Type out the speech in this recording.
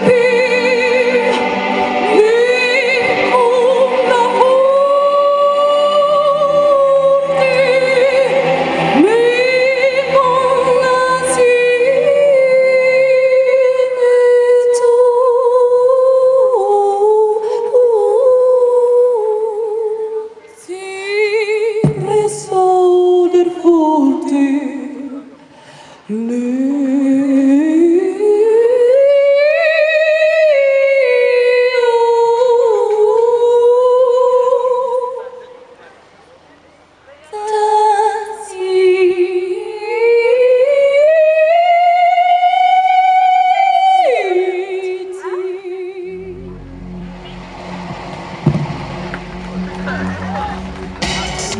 be